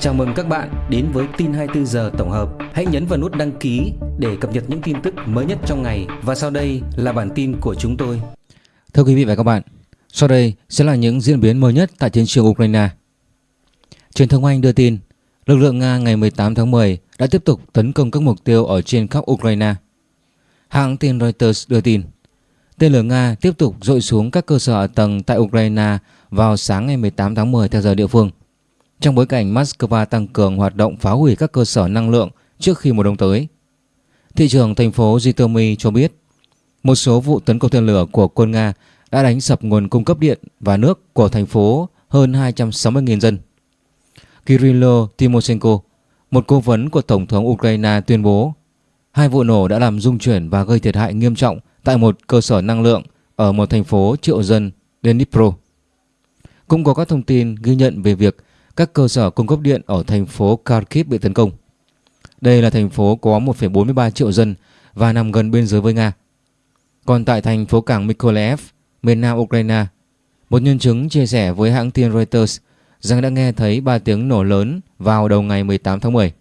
Chào mừng các bạn đến với tin 24 giờ tổng hợp. Hãy nhấn vào nút đăng ký để cập nhật những tin tức mới nhất trong ngày và sau đây là bản tin của chúng tôi. Thưa quý vị và các bạn, sau đây sẽ là những diễn biến mới nhất tại chiến trường Ukraine. Truyền thông Anh đưa tin, lực lượng Nga ngày 18 tháng 10 đã tiếp tục tấn công các mục tiêu ở trên khắp Ukraine. Hãng tin Reuters đưa tin, tên lửa Nga tiếp tục dội xuống các cơ sở ở tầng tại Ukraine vào sáng ngày 18 tháng 10 theo giờ địa phương trong bối cảnh Moscow tăng cường hoạt động phá hủy các cơ sở năng lượng trước khi mùa đông tới. Thị trưởng thành phố Zhytomyr cho biết một số vụ tấn công tên lửa của quân Nga đã đánh sập nguồn cung cấp điện và nước của thành phố hơn 260.000 dân. Kirilo Timoshenko, một cố vấn của Tổng thống Ukraine tuyên bố hai vụ nổ đã làm rung chuyển và gây thiệt hại nghiêm trọng tại một cơ sở năng lượng ở một thành phố triệu dân Dnipro. Cũng có các thông tin ghi nhận về việc các cơ sở cung cấp điện ở thành phố Kharkiv bị tấn công. Đây là thành phố có 1,43 triệu dân và nằm gần biên giới với Nga. Còn tại thành phố cảng Mykolaiv, miền nam Ukraine, một nhân chứng chia sẻ với hãng tin Reuters rằng đã nghe thấy 3 tiếng nổ lớn vào đầu ngày 18 tháng 10.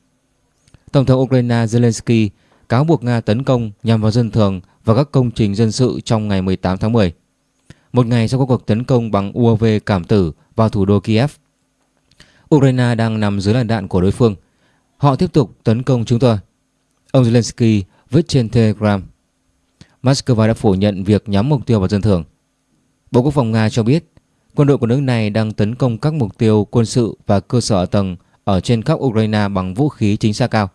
Tổng thống Ukraine Zelensky cáo buộc Nga tấn công nhằm vào dân thường và các công trình dân sự trong ngày 18 tháng 10. Một ngày sau các cuộc tấn công bằng UAV cảm tử vào thủ đô Kiev. Ukraine đang nằm dưới làn đạn của đối phương. Họ tiếp tục tấn công chúng tôi. Ông Zelensky viết trên Telegram. Moscow đã phủ nhận việc nhắm mục tiêu vào dân thường. Bộ Quốc phòng Nga cho biết, quân đội của nước này đang tấn công các mục tiêu quân sự và cơ sở tầng ở trên khắp Ukraine bằng vũ khí chính xác cao.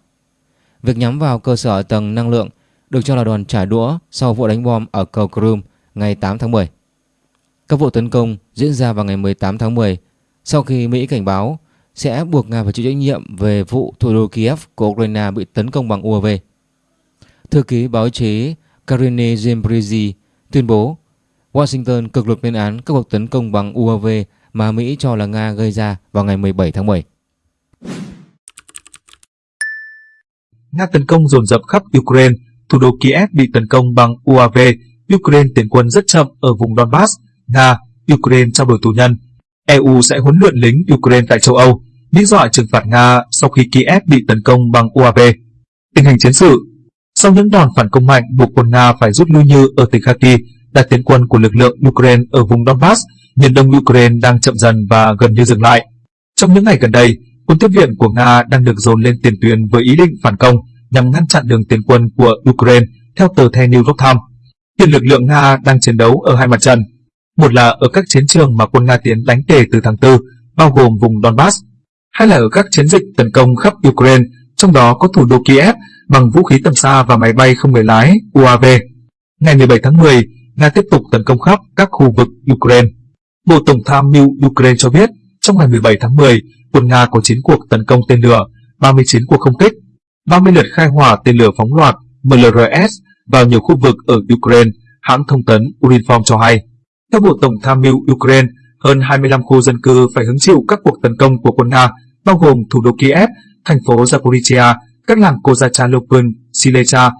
Việc nhắm vào cơ sở tầng năng lượng được cho là đòn trả đũa sau vụ đánh bom ở cầu Crimea ngày 8 tháng 10. Các vụ tấn công diễn ra vào ngày 18 tháng 10 sau khi Mỹ cảnh báo sẽ buộc Nga phải chịu trách nhiệm về vụ thủ đô Kiev của Ukraine bị tấn công bằng UAV. Thư ký báo chí Karine Zembrizi tuyên bố Washington cực lực lên án các cuộc tấn công bằng UAV mà Mỹ cho là Nga gây ra vào ngày 17 tháng 7. Nga tấn công dồn dập khắp Ukraine, thủ đô Kiev bị tấn công bằng UAV, Ukraine tiến quân rất chậm ở vùng Donbass, Nga, Ukraine trao đổi tù nhân, EU sẽ huấn luyện lính Ukraine tại châu Âu, lý do trừng phạt Nga sau khi Kiev bị tấn công bằng UAV. Tình hình chiến sự Sau những đòn phản công mạnh buộc quân Nga phải rút lui như ở tỉnh Kharkiv, đại tiến quân của lực lượng Ukraine ở vùng Donbass, miền đông Ukraine đang chậm dần và gần như dừng lại. Trong những ngày gần đây, quân tiếp viện của Nga đang được dồn lên tiền tuyến với ý định phản công nhằm ngăn chặn đường tiến quân của Ukraine, theo tờ The New York Times. Hiện lực lượng Nga đang chiến đấu ở hai mặt trận, một là ở các chiến trường mà quân Nga tiến đánh kể từ tháng 4, bao gồm vùng Donbass, hay là ở các chiến dịch tấn công khắp Ukraine, trong đó có thủ đô Kiev bằng vũ khí tầm xa và máy bay không người lái UAV. Ngày 17 tháng 10, Nga tiếp tục tấn công khắp các khu vực Ukraine. Bộ Tổng tham mưu Ukraine cho biết, trong ngày 17 tháng 10, quân Nga có 9 cuộc tấn công tên lửa, 39 cuộc không kích, 30 lượt khai hỏa tên lửa phóng loạt MLRS vào nhiều khu vực ở Ukraine, hãng thông tấn Urinform cho hay. Theo Bộ Tổng tham mưu Ukraine, hơn 25 khu dân cư phải hứng chịu các cuộc tấn công của quân Nga, bao gồm thủ đô Kiev, thành phố Zaporizhia, các làng Kozachalopin, Silesia,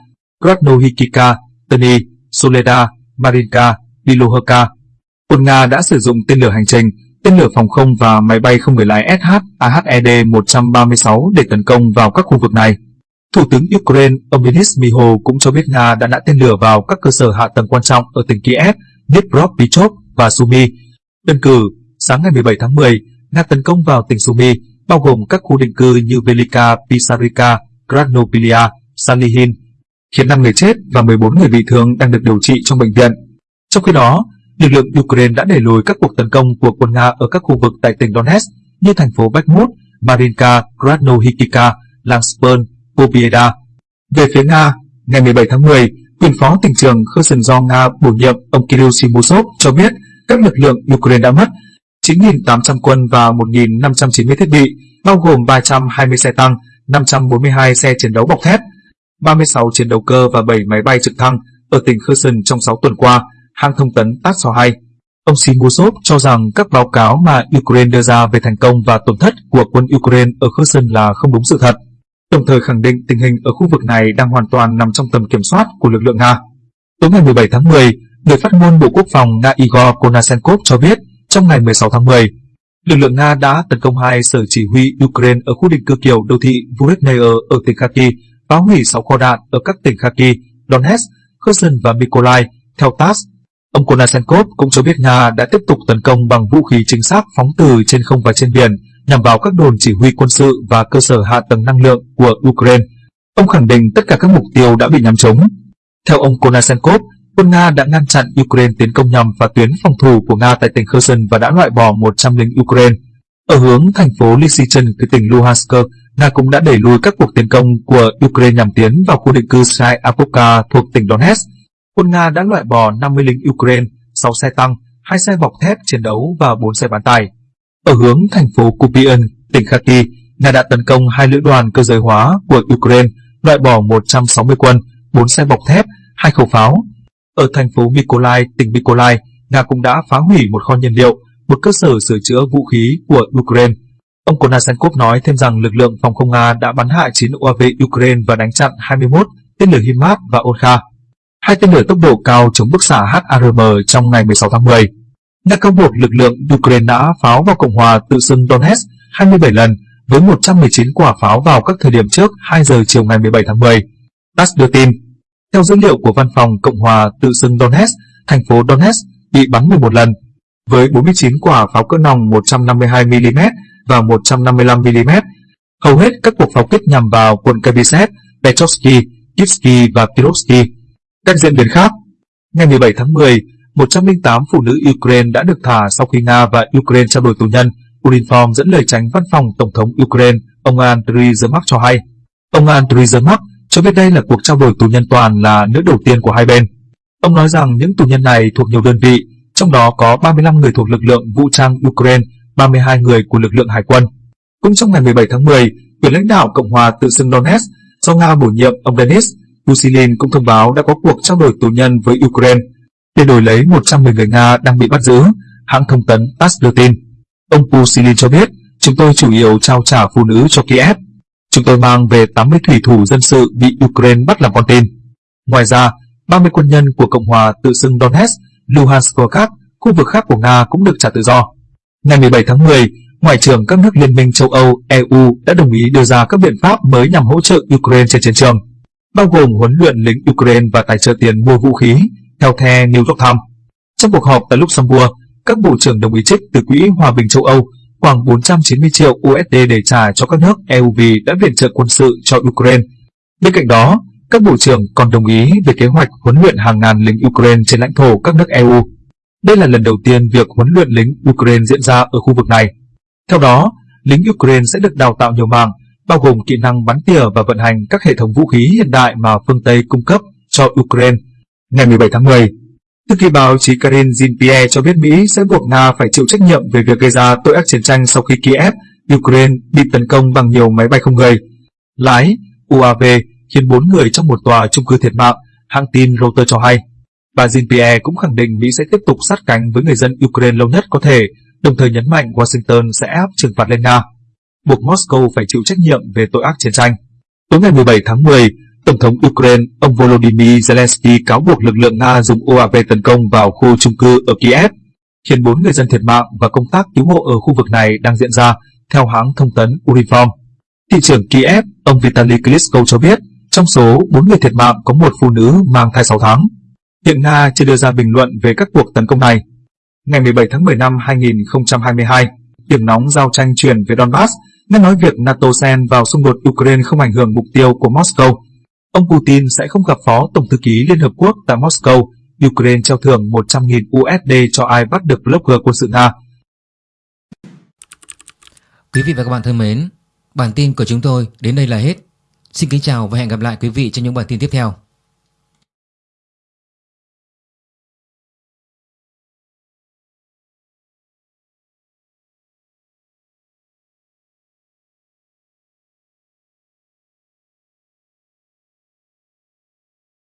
Krasnohikika, Tani, Soleda, Marinka, Bilohka. Quân Nga đã sử dụng tên lửa hành trình, tên lửa phòng không và máy bay không người lái SH AHED-136 để tấn công vào các khu vực này. Thủ tướng Ukraine ông Denis Miho cũng cho biết Nga đã nã tên lửa vào các cơ sở hạ tầng quan trọng ở tỉnh Kiev, Dnipropetrovsk và Sumy. Đơn cử, sáng ngày 17 tháng 10, Nga tấn công vào tỉnh Sumy, bao gồm các khu định cư như Velika, Pisarika, Krasnopilia, Salihin, khiến 5 người chết và 14 người bị thương đang được điều trị trong bệnh viện. Trong khi đó, lực lượng Ukraine đã đẩy lùi các cuộc tấn công của quân Nga ở các khu vực tại tỉnh Donetsk như thành phố Bakhmut, Marinka, Krasnohikika, Langspern, Pobieda. Về phía Nga, ngày 17 tháng 10, quyền phó tỉnh trường Kherson do Nga bổ nhiệm ông Kirill Simusov cho biết các lực lượng Ukraine đã mất 9.800 quân và 1.590 thiết bị, bao gồm 320 xe tăng, 542 xe chiến đấu bọc thép, 36 chiến đấu cơ và 7 máy bay trực thăng ở tỉnh Kherson trong 6 tuần qua, hãng thông tấn TASS cho hay. Ông Simusov cho rằng các báo cáo mà Ukraine đưa ra về thành công và tổn thất của quân Ukraine ở Kherson là không đúng sự thật đồng thời khẳng định tình hình ở khu vực này đang hoàn toàn nằm trong tầm kiểm soát của lực lượng Nga. Tối ngày 17 tháng 10, người phát ngôn Bộ Quốc phòng Nga Igor Konasenkov cho biết trong ngày 16 tháng 10, lực lượng Nga đã tấn công hai sở chỉ huy Ukraine ở khu định cư kiểu đô thị Vuretnayer ở tỉnh Kharkiv, phá hủy 6 kho đạn ở các tỉnh Kharkiv, Donetsk, Kherson và Mykolaiv. Theo TASS, ông Konashenkov cũng cho biết Nga đã tiếp tục tấn công bằng vũ khí chính xác phóng từ trên không và trên biển nhằm vào các đồn chỉ huy quân sự và cơ sở hạ tầng năng lượng của Ukraine. Ông khẳng định tất cả các mục tiêu đã bị nhắm trúng. Theo ông Konashenkov, quân Nga đã ngăn chặn Ukraine tiến công nhằm vào tuyến phòng thủ của Nga tại tỉnh Kherson và đã loại bỏ 100 lính Ukraine. Ở hướng thành phố Lysychan từ tỉnh Luhansk, Nga cũng đã đẩy lùi các cuộc tiến công của Ukraine nhằm tiến vào khu định cư Sai Apoka thuộc tỉnh Donetsk. Quân Nga đã loại bỏ 50 lính Ukraine, 6 xe tăng, 2 xe bọc thép chiến đấu và 4 xe bán tải. Ở hướng thành phố Kupian, tỉnh Kharkiv, Nga đã tấn công hai lữ đoàn cơ giới hóa của Ukraine, loại bỏ 160 quân, 4 xe bọc thép, hai khẩu pháo. Ở thành phố Mykolaiv, tỉnh Mykolaiv, Nga cũng đã phá hủy một kho nhiên liệu, một cơ sở sửa chữa vũ khí của Ukraine. Ông Konashenkov nói thêm rằng lực lượng phòng không Nga đã bắn hạ 9 UAV Ukraine và đánh chặn 21 tên lửa HIMARS và Onkha, hai tên lửa tốc độ cao chống bức xạ HARM trong ngày 16 tháng 10 đã cáo buộc lực lượng Ukraine đã pháo vào Cộng hòa tự xưng Donetsk 27 lần với 119 quả pháo vào các thời điểm trước 2 giờ chiều ngày 17 tháng 10. TASS đưa tin, theo dữ liệu của Văn phòng Cộng hòa tự xưng Donetsk, thành phố Donetsk bị bắn 11 lần, với 49 quả pháo cỡ nòng 152mm và 155mm. Hầu hết các cuộc pháo kích nhằm vào quận Kabisev, Petrovsky, Kivsky và Kirovsky. Các diễn biến khác, ngày 17 tháng 10, 108 phụ nữ Ukraine đã được thả sau khi Nga và Ukraine trao đổi tù nhân. Urinform dẫn lời tránh văn phòng Tổng thống Ukraine, ông Andriy Yermak cho hay. Ông Andriy Yermak cho biết đây là cuộc trao đổi tù nhân toàn là nước đầu tiên của hai bên. Ông nói rằng những tù nhân này thuộc nhiều đơn vị, trong đó có 35 người thuộc lực lượng vũ trang Ukraine, 32 người của lực lượng hải quân. Cũng trong ngày 17 tháng 10, quyền lãnh đạo Cộng hòa tự xưng Donetsk do Nga bổ nhiệm ông Denis Pusilin cũng thông báo đã có cuộc trao đổi tù nhân với Ukraine để đổi lấy 110 người Nga đang bị bắt giữ, hãng thông tấn TASS đưa tin. Ông Pusilin cho biết, chúng tôi chủ yếu trao trả phụ nữ cho Kiev. Chúng tôi mang về 80 thủy thủ dân sự bị Ukraine bắt làm con tin. Ngoài ra, 30 quân nhân của Cộng hòa tự xưng Donetsk, Luhansk và các khu vực khác của Nga cũng được trả tự do. Ngày 17 tháng 10, Ngoại trưởng các nước Liên minh châu Âu EU đã đồng ý đưa ra các biện pháp mới nhằm hỗ trợ Ukraine trên chiến trường, bao gồm huấn luyện lính Ukraine và tài trợ tiền mua vũ khí, theo The New York Times. Trong cuộc họp tại Luxembourg, các bộ trưởng đồng ý trích từ Quỹ Hòa bình châu Âu khoảng 490 triệu USD để trả cho các nước EU vì đã viện trợ quân sự cho Ukraine. Bên cạnh đó, các bộ trưởng còn đồng ý về kế hoạch huấn luyện hàng ngàn lính Ukraine trên lãnh thổ các nước EU. Đây là lần đầu tiên việc huấn luyện lính Ukraine diễn ra ở khu vực này. Theo đó, lính Ukraine sẽ được đào tạo nhiều mảng, bao gồm kỹ năng bắn tỉa và vận hành các hệ thống vũ khí hiện đại mà phương Tây cung cấp cho Ukraine. Ngày 17 tháng 10, Thư ký báo chí Karin Jean-Pierre cho biết Mỹ sẽ buộc Nga phải chịu trách nhiệm về việc gây ra tội ác chiến tranh sau khi Kiev, Ukraine bị tấn công bằng nhiều máy bay không người. Lái, UAV khiến 4 người trong một tòa chung cư thiệt mạng, hãng tin Reuters cho hay. Bà Jean-Pierre cũng khẳng định Mỹ sẽ tiếp tục sát cánh với người dân Ukraine lâu nhất có thể, đồng thời nhấn mạnh Washington sẽ áp trừng phạt lên Nga, buộc Moscow phải chịu trách nhiệm về tội ác chiến tranh. Tối ngày 17 tháng 10, Tổng thống Ukraine ông Volodymyr Zelensky cáo buộc lực lượng Nga dùng UAV tấn công vào khu chung cư ở Kiev, khiến 4 người dân thiệt mạng và công tác cứu hộ ở khu vực này đang diễn ra, theo hãng thông tấn uniform Thị trưởng Kiev, ông Vitaly Klitschko cho biết, trong số 4 người thiệt mạng có một phụ nữ mang thai 6 tháng. Hiện Nga chưa đưa ra bình luận về các cuộc tấn công này. Ngày 17 tháng 10 năm 2022, điểm nóng giao tranh chuyển về Donbass, nghe nói việc NATO xen vào xung đột Ukraine không ảnh hưởng mục tiêu của Moscow. Ông Putin sẽ không gặp phó Tổng thư ký Liên Hợp Quốc tại Moscow. Ukraine trao thưởng 100.000 USD cho ai bắt được blogger quân sự Nga. Quý vị và các bạn thân mến, bản tin của chúng tôi đến đây là hết. Xin kính chào và hẹn gặp lại quý vị trong những bản tin tiếp theo.